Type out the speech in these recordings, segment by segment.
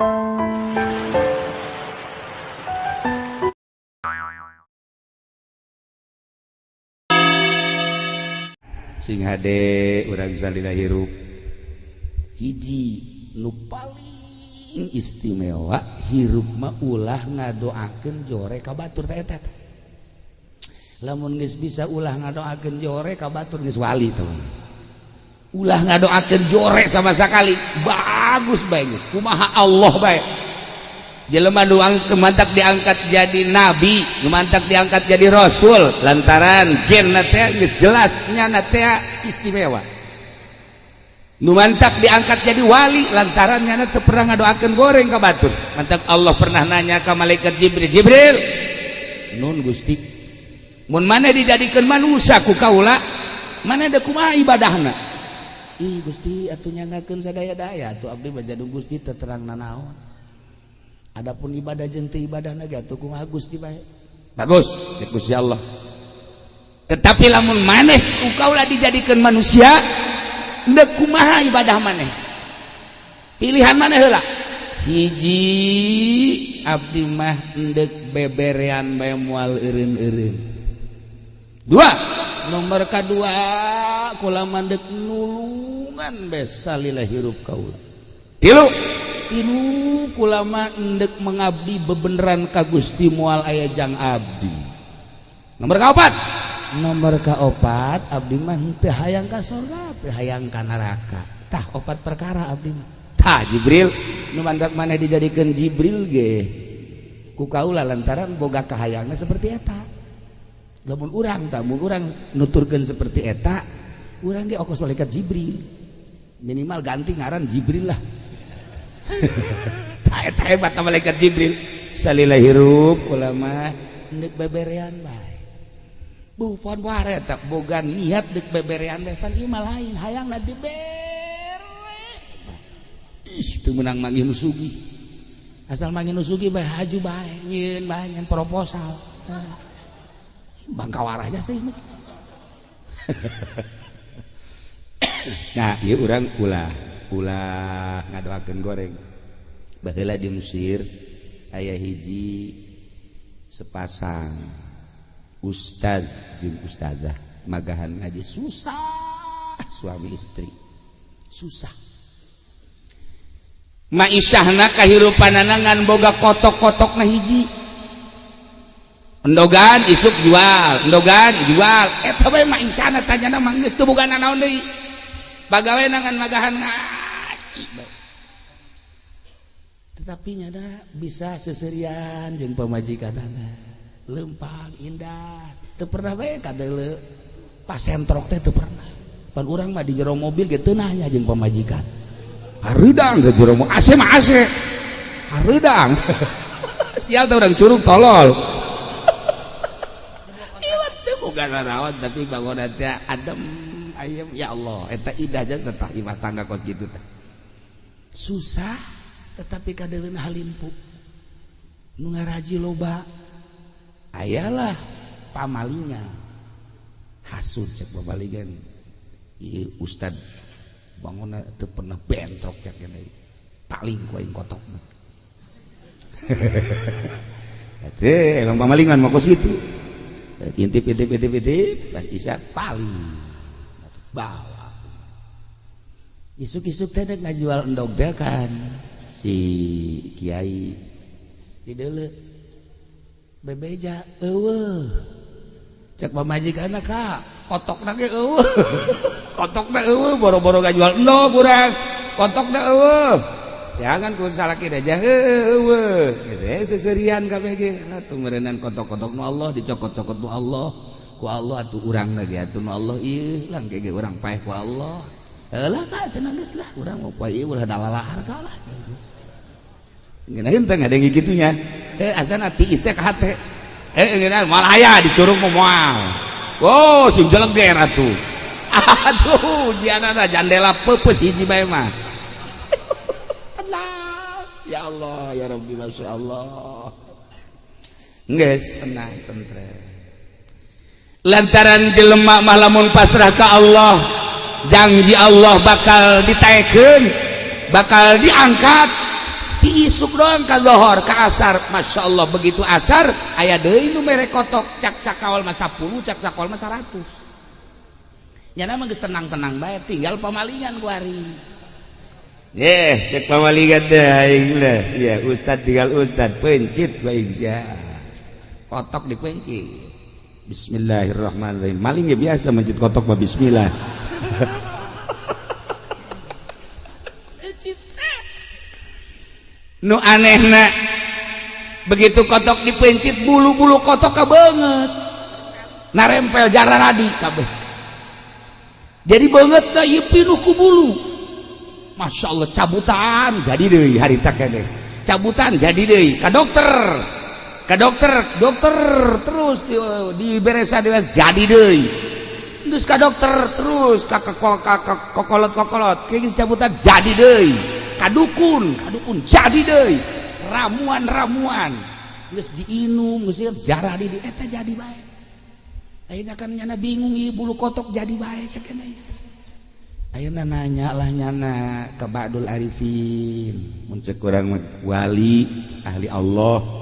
sing HD urang salila hirup hiji nu paling istimewa hirup mah ulah ngadoakeun jore ka batur teh eta lamun geus bisa ulah ngadoakeun jore ka batur geus wali teman ulah ngadoakan jorek sama sekali bagus bagus kumaha Allah baik jelema doang kemantak diangkat jadi nabi kemantak diangkat jadi rasul. Lantaran gen natea jelas nyana tea istimewa. Numantak diangkat jadi wali lantaran nyana teu pernah ngadoakeun goreng ka batur. Mantak Allah pernah nanya ka malaikat Jibril Jibril nun Gusti mun mana dijadikeun manusia ku kaula? Mana ada kumaha ibadahna? Ih Gusti atuh nyangakeun sadaya-daya atuh abdi bajadu Gusti teu terang nanaon Adapun ibadah jente ibadah naga tuh Gusti baik. Bagus, Gusti Allah. Tetapi lamun maneh ukaulah dijadikan manusia, ndek kumaha ibadah maneh. Pilihan maneh heula. Hiji abdi mah ndek beberean bae moal eureun-eureun. Dua, nomor kedua kula mandek nulungan besalilah hirup kaula. Tilu, ulama endek mengabdi bebeneran ka Gusti mual ayajang Abdi. Nomor kaopat nomor kaopat Abdi mah teu hayang ka surga teu hayang ka neraka. Tah opat perkara Abdi mah. Tah Jibril. Nu mandat mana dijadikeun Jibril ge? Ku kaula lantaran boga kahayangna seperti eta. Lamun urang tah mun urang nuturkeun seperti eta urang ge okos malaikat Jibril minimal ganti ngaran Jibril lah. Hebat malaikat Jibril. Salila hirup ulama nek beberean bae bu pon ware tak boga niat dek beberean teh pan ima lain hayangna dibere ih teu menang manggil nusugi asal manggil nusugi bae haju bae nyeun bae nyin proposal. Bangkawarahnya sih nah ieu urang ulah ulah ngadoakeun goreng. Baheula di Mesir aya hiji sepasang ustaz jeung ustazah. Magahan ngaji susah suami istri. Susah. Maisyahna kahirupan ngan boga kotok-kotok na hiji. Endogan isuk jual endogan jual. Eta bae maisyahna tanyana manggeus teu boga nanaon deui. pegawai nangan magahan ngaji tetapi nyada bisa seserian jeng pemajikan lempang indah. Itu pernah baik pas sentrok teh itu pernah. Pan orang mah di jero mobil gitu nanya jeng pemajikan harudang ke jero mobil asem mah harudang sial tuh orang curug tolol. Iwat tuh bukan rawat tapi bangunan adem. ayam ya Allah. Eta idah aja serta imah tangga kos gitu teh. Susah tetapi kadeun halimpu. Nu ngaraji loba. Ayalah. Pamalingan hasud cek babaligan. Ieu ustad bangunna teu pernah bentrok cek kene paling ku aing kotokna Teh, emang pamalingan mah kos gitu. Intip intip intip intip pas isya paling. bawa. Isuk-isuk teh ngajual endog teh kan. Si kiai. Di dulu bebeja eueuh. Cek pamajikan ka kotok nage eueuh. Kotok na eueuh boro-boro ngajual endog kurang kotok na eueuh jangan ku kira aja eueuh. Geus eh, seserian kabeh ge. Atuh meureunan kotok-kotok nu Allah dicokot-cokot nu Allah. ku Allah atuh urang lagi atuh nu Allah ilang kayak urang paeh ku Allah eh, lah tak cenah geus lah urang mau paeh ulah dalalahar kalah Ngenain eh, teh ada yang gitunya. Eh asana ati isteh ka hate. Eh ngenain malaya dicurung moal. oh sim jeleger atuh. Aduh, jianana jandela peupeus hiji bae mah. Tenang. Ya Allah, ya Rabbi, masyaallah. Nges tenang, tentrem. lantaran jelemak malamun pasrahkah Allah janji Allah bakal diteken bakal diangkat diisuk doang ka lohor ke asar Masya Allah begitu asar ayah deh nu mere kotok cak sakawal masa puluh cak sakawal masa ratus nyana mah tenang-tenang baik tinggal pamalingan kuari yeh cek pamalingan teh aing lah. Ya, ustad tinggal ustad pencit baik sia. Kotok dipencit. Bismillahirrahmanirrahim. Maling ya biasa mencit kotok mah bismillah. nu anehna begitu kotok dipencit bulu-bulu kotok ka banget. Narempel jaran adi kabeh. Jadi banget ka ieu pinuku bulu. Masya Allah cabutan jadi deui harita keneh. Cabutan jadi deui ka dokter. ke dokter dokter terus diberesa di jadi deh. Terus ke dokter terus ke kokol ke kokolot kokolot kayak cabutan jadi deh. Kadukun kadukun jadi deh. Ramuan ramuan terus diinum terus jarah di eta eh, jadi baik. Akhirnya kan nyana bingung ibu bulu kotok jadi baik cekena akhirnya nanya lah nyana ke Ba'dul Arifin. Muncul kurang wali ahli Allah.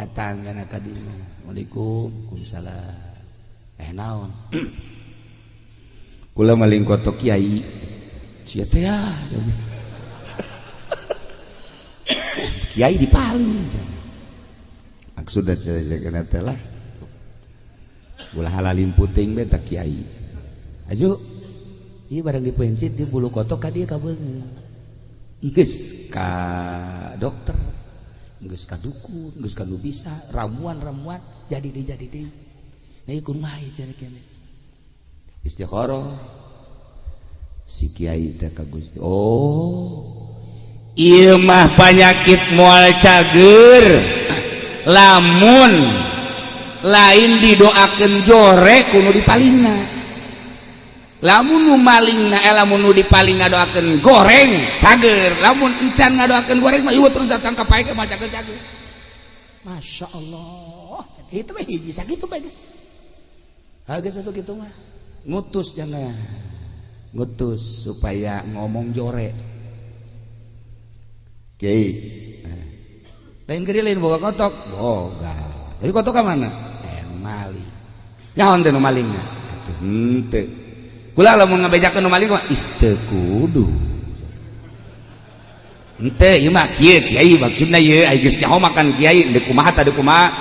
datang karena kadi Assalamualaikum kumsalam eh naon? Kula maling kotok kiai. Sia teh ah, ya kiai dipaling maksud cerita teh lah. Ulah halalin puting beta kiai. Ayo. Iya barang dipencit di bulu kotok ka dia ka geus ka dokter. dukun geus ka nu bisa ramuan-ramuan jadi jadi istikharah si kiai teh ka Gusti oh ieu mah panyakit moal cager. Lamun lain didoakeun jore kuno di palingna. Lamun maling lamun di paling ngadoakan goreng cager lamun encan ngadoakan goreng mah terus datang ke pae mah cager cager Masya Allah itu mah hiji sakitu bae guys Harga satu gitu mah ngutus jangan ngutus supaya ngomong jore Kiai. Lain kiri lain boga kotok, boga. Jadi kotok ke mana? Eh maling. Nyaon teh nu malingna? Henteu. Kula lamun ngabejakeun nu maling mah isteu kudu. Henteu ieu mah kieu kiai maksudna ieu ai geus nyaho makan kiai deuk kumaha tah deuk kumaha.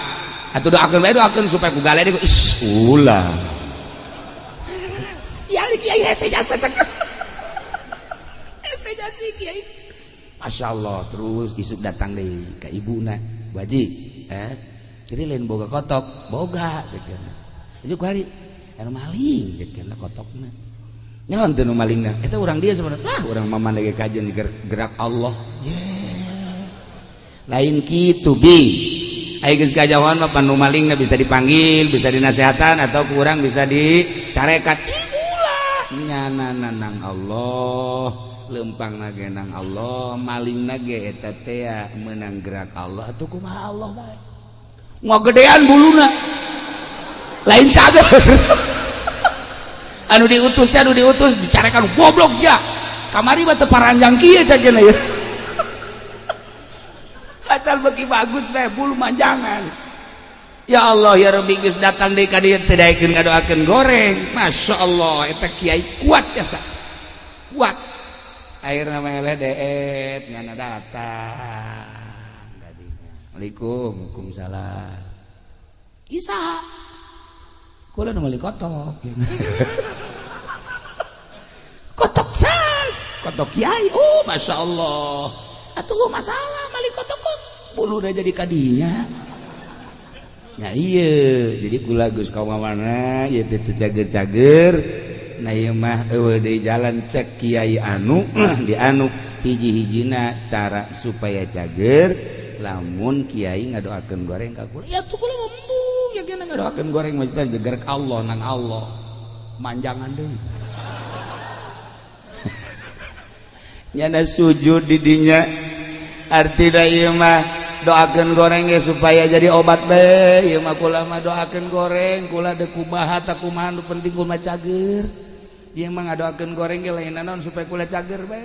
Atuh doakeun bae doakeun supaya ku gale deui is ulah. Sial kiai hese jasa cakep. Hese jasa kiai. Masyaallah terus isuk datang deui ka ibuna. Baji, eh, jadi lain boga kotok, boga. Jadi hari maling koling itu orang dia sebenarnya orang lagi kajian gerak Allah yeah. lain kitu bi kejauhan mah nu malingna bisa dipanggil bisa dinasehatan atau kurang bisa dicarekat nyananang Allah lempang nagenang Allah maling nage etatea menang gerak Allah atuh kumaha Allah bae. Ngogedean buluna. Lain cager. anu diutus anu diutus dicarekan goblok ya kamari batu paranjang kia saja nih asal beki bagus teh bulu manjangan. Ya Allah ya Rabbi Gus datang deh kadi tidak ikut ngadoakan goreng. Masya Allah itu kiai kuat ya sa kuat. Air namanya ledeet ngana datang. Assalamualaikum Waalaikumsalam. Isa. Kula nu meuli kotok kotok Kyai Oh Masya Allah. Atuh oh, masalah malik kotok-kot bulu udah jadi kadinya. Ya iya. Jadi kula Gus kau mana ya itu cager-cager. Nah iya mah ewe jalan cek Kiai anu di anu hiji-hijina cara supaya cager. Lamun Kiai ngadoakan goreng ka kula ya tuh kula ya kena ngadoakan goreng maksudnya geger Allah nang Allah. Manjangan deh. nyana sujud didinya arti mah doakan goreng ya supaya jadi obat be mah kula mah doakan goreng kula deku bahat aku mah nu penting kula cager. Dia mah ngadoakeun goreng ge lain naon supaya kula cager be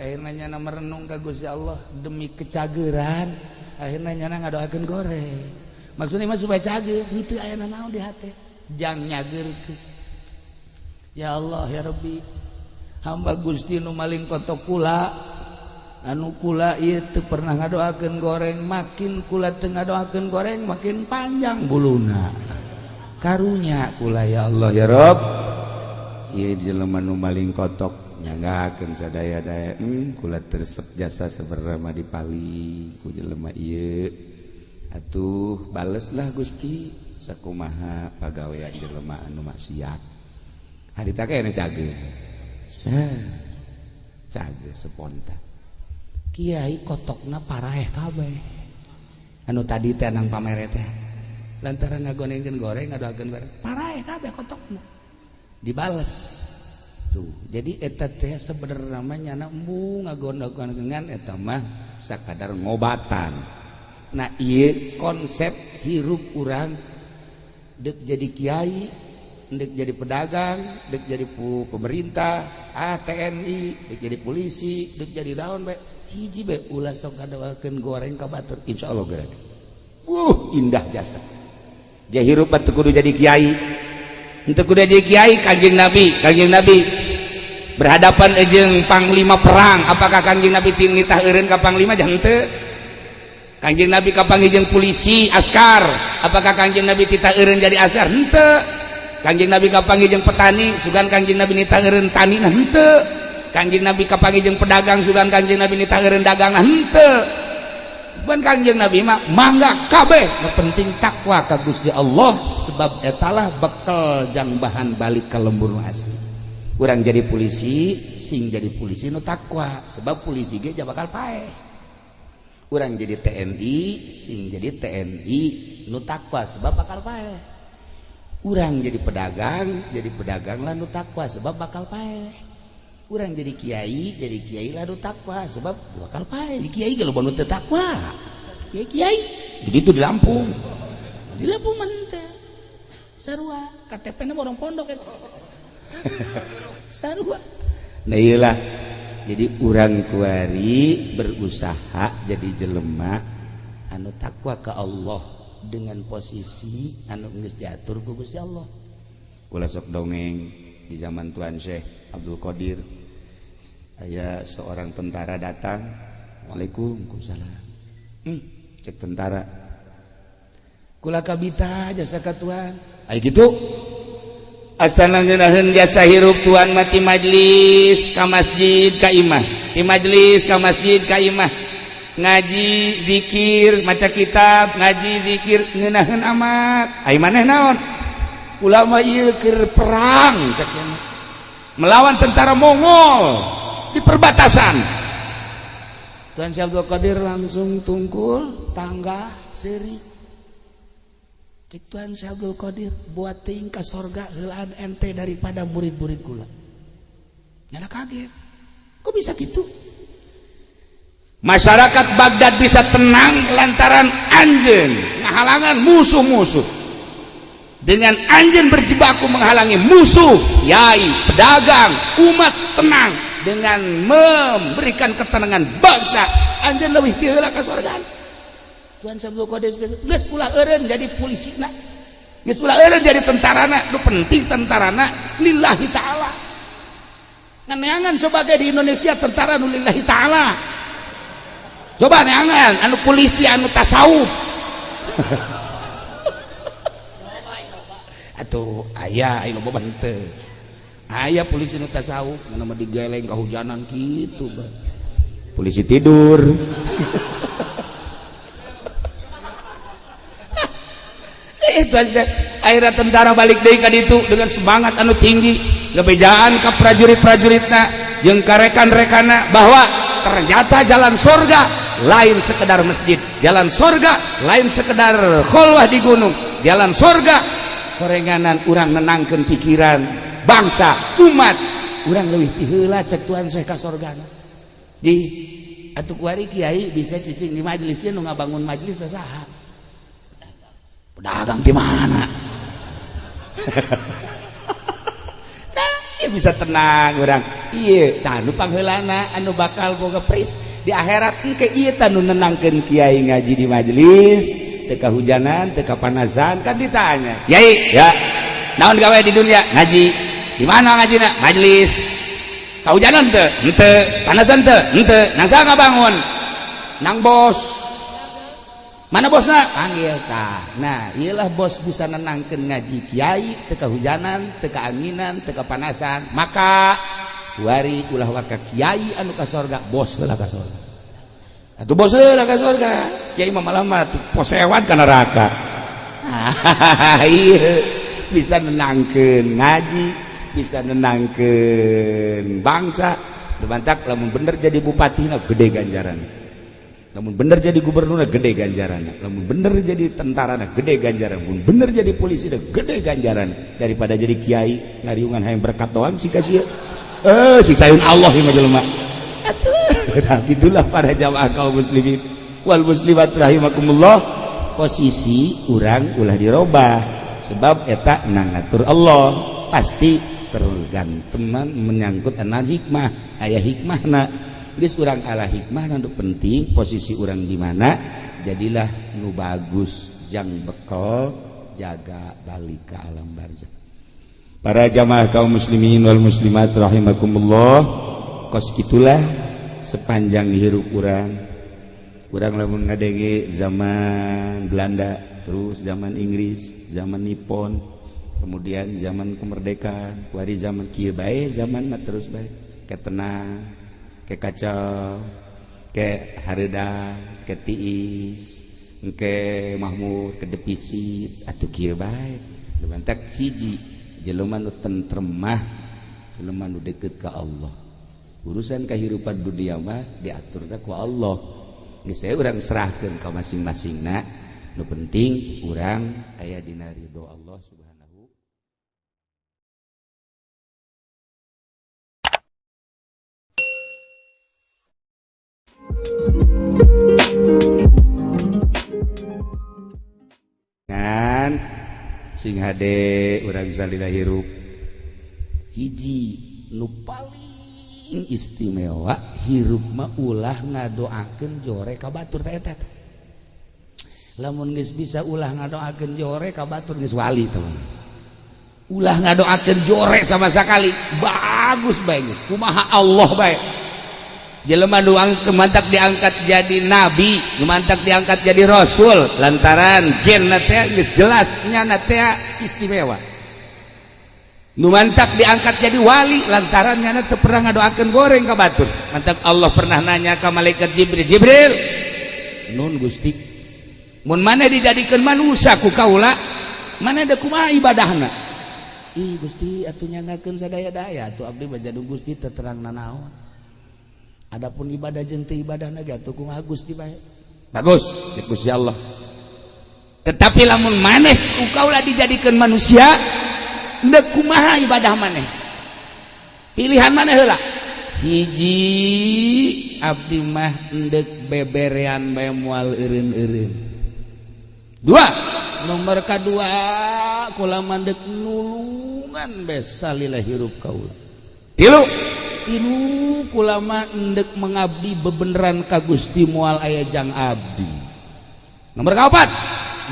akhirnya nyana merenung ka Gusti Allah demi kecageran akhirnya nyana ngadoakeun goreng. Maksudnya mah supaya cager itu aya naon di hati. Jang nyagerkeun ya Allah ya Rabbi. hamba Gusti Nu maling koto kula. Anu kula itu pernah ngadoakeun goreng makin kula tengah ngadoakeun goreng makin panjang buluna. Karunya kula ya Allah. Ya Rob. Iya jelema nu maling kotok nyanggakeun sadaya-daya hmm, kula tersep jasa seberama dipali ku jelema ieu. Atuh baleslah Gusti sakumaha pagawean jelema anu maksiat. Harita kene cage spontan Kyai kotokna na parahkab anu tadi tenang pamere teh lantaran ngagonengkeun goreng parahkab kotokna. Dibales. Tuh jadi eta teh sebenarnya namanya embung ngagondogan dengan eta mah sakadar ngobatan. Nah iya konsep hirup urang dek jadi kiai dek jadi pedagang dek jadi pu pemerintah ah TNI jadi polisi dek jadi daun be. Hiji be ulah sok kadawakeun goreng ka batur. Insyaallah gerak uh indah jasa. Jahirup teu kudu jadi kiai. Henteu kudu jadi kiai kanjeng nabi. Kanjeng nabi berhadapan jeung panglima perang. Apakah kanjeng nabi ting nitah eureun ka panglima? Jeung kanjeng nabi ka jeung polisi askar. Apakah kanjeng nabi titah eureun jadi askar? Henteu. kanjeng Nabi kapanggijeng petani Sugan kanjeng Nabi nitaen tani hente kanjeng Nabi kapanggijeng pedagang Sugan kanjeng Nabi nitaen dagang hente Ban kanjeng Nabi mah mangga kabeh nah, penting takwa ka Gusti Allah sebab etalah bekal jang bahan balik ke lembur asli. Kurang jadi polisi sing jadi polisi nu takwa sebab polisi ge bakal paeh. Urang jadi TNI sing jadi TNI nu takwa sebab bakal paeh. urang jadi pedagang jadi pedagang lalu takwa sebab bakal pae urang jadi Kyai jadi Kyai lalu takwa sebab bakal pae Kyai kalau bangun takwa. Ya Kyai begitu di Lampung. Di Lampung mana sarua. KTP nya borong pondok itu sarua. Nah iyalah jadi urang kuari berusaha jadi jelema anu takwa ke Allah. dengan posisi anu geus diatur ku Gusti Allah. Kula sok dongeng di zaman Tuan Syekh Abdul Qadir. Aya seorang tentara datang Waalaikumsalam hmm, cek tentara. Kula kabita jasa ka Tuhan. Ay gitu? Asana ngeunaheun jasa hirup Tuhan mati majlis ka masjid ka imah. Ti majlis ka masjid ka imah. Ngaji dzikir maca kitab ngaji dzikir ngenahan amat maneh naon ulamakir perang melawan tentara Mongol di perbatasan Tuhan Syabdul Qadir langsung tungkul tangga seri Tuhan Syabdul Qadir buat tingkah sorga helaan ente daripada murid-murid gula. Nyana kaget. Kok bisa gitu? masyarakat Baghdad bisa tenang lantaran anjen menghalangan musuh-musuh. Dengan anjen berjibaku menghalangi musuh yai pedagang umat tenang. Dengan memberikan ketenangan bangsa anjen lebih tiheula ka surga Tuhan Sabdo Kodes geus ulah eureun jadi polisi nak geus ulah eureun jadi tentara nak nu penting tentara nak lillahi taala. Nganeangan coba kayak di Indonesia tentara nulillahi ta'ala. coba neangan anu polisi anu tasawuf. Atuh ayah ayo boba henteu ayah polisi nu tasawuf mun mah digeleng kehujanan kitu bang. Polisi tidur. Itu aja. Akhirnya tentara balik deui ka ditu dengan semangat anu tinggi. Ngebejaan ka prajurit-prajuritna. Jeung ka rekan-rekana bahwa ternyata jalan surga lain sekedar masjid jalan surga lain sekedar khulwah di gunung jalan surga korenganan orang menangkan pikiran bangsa umat. Orang lebih tihela cek Tuhan saya ka surga di atuh kuari kiai bisa cicing di majelisnya nu bangun majelis sasaha pedagang di mana? Nah, bisa tenang orang iya tanu panghelana anu bakal boga pris. di akhirat ke tan nenangkan Kyai ngaji di majelis teka hujanan teka panasan kan ditanya. Kyai ya naon gawe di dunia? Ngaji. Di mana ngaji nak majelis. Kau hujanan te ente panasan te ente nang saya bangun nang bos. Mana bosnya panggil ta nah iyalah bos bisa nenangkan ngaji Kiai teka hujanan teka anginan teka panasan maka wari ulah waka kiai anu ka sorga bos lah ka sorga. Atuh bos lah ka sorga. Kiai mah malam posewan ka neraka. Iya bisa nenangkan ngaji bisa nenangkan bangsa. Demantak lamun bener jadi bupati nah gede ganjaran. Namun bener jadi gubernur gede ganjaran. Namun bener jadi tentara gede ganjaran. Pun bener jadi polisi dah gede ganjaran. Daripada jadi kiai ngariungan hayang berkat doang sih kasih eh siksaun Allah ya nah itulah para jamaah kaum muslimin. Wal muslimat rahimakumullah. Posisi urang ulah dirubah sebab eta nangatur Allah. Pasti tergantungan menyangkut anak hikmah. Ayah hikmah nak geus urang ala hikmah untuk penting posisi orang di mana jadilah nu bagus. Jang bekal jaga balik ke alam barzakh. Para jamaah kaum muslimin wal muslimat rahimakumullah. Kos gitulah sepanjang hirup orang kurang lamun ngadenge zaman Belanda terus zaman Inggris zaman Nippon kemudian zaman kemerdekaan wari zaman kieu bae zaman terus baik ketenang kacau ke Harda ketiis ke Mahmud ke depisit atau baik hiji jeluman tentremah jeluman deket ke Allah. Urusan kehidupan dunia mah diaturnya ku Allah. Ini saya orang serahkan ke masing-masing nak nu penting orang ayah dina ridho Allah subhanahu sing HD urang salila hirup hiji nu paling istimewa hirup mah ulah ngadoakeun jore ka batur teh eta lamun geus bisa ulah ngadoakeun jore ka batur geus wali teman ulah ngadoakeun jore sama sekali bagus bagus kumaha Allah bae. jelemah doang kemantak diangkat jadi nabi kemantak diangkat jadi rasul. Lantaran gen jelas nyana istimewa. Numantak diangkat jadi wali lantaran nyana teu pernah ngadoakeun goreng ka batur. Mantak Allah pernah nanya ka malaikat Jibril Jibril nun Gusti mun mana dijadikeun manusia ku kaula? Mana ada kumaha ibadahna? Ih Gusti atuh nyangakeun sadaya-daya atuh abdi baja Gusti teu terang nanaon. Adapun ibadah jente ibadah naga tukung Agus di bagus ya Allah. Tetapi lamun maneh engkaulah dijadikan manusia ndak kumaha ibadah maneh. Pilihan maneh heula. Hiji abdi mah endek beberean bae moal eureun-eureun. Dua nomor kedua kula mandek nulungan besalilah hirup kaula tilu tilu kulama endek mengabdi bebeneran ka Gusti mual aya jang abdi. Nomor kaopat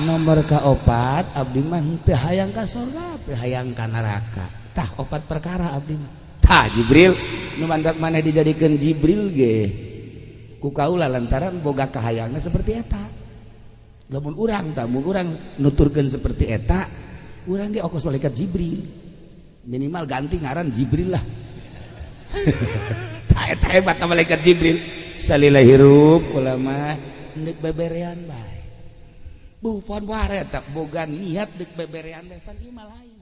nomor kaopat abdi mah teu hayang ka surga teu hayang ka neraka. Tah opat perkara abdi mah. Tah Jibril. Nu mandak mana dijadikeun Jibril ge? Ku kaula lantaran boga kahayangna seperti eta. Lamun urang tak mun urang nuturkeun seperti eta urang ge okos malaikat Jibril. Minimal ganti ngaran Jibril lah. hebat malaikat Jibril. Salilah hirup ulama ndek beberean bae bukan waret tak boga niat dek beberean depan ieu lain.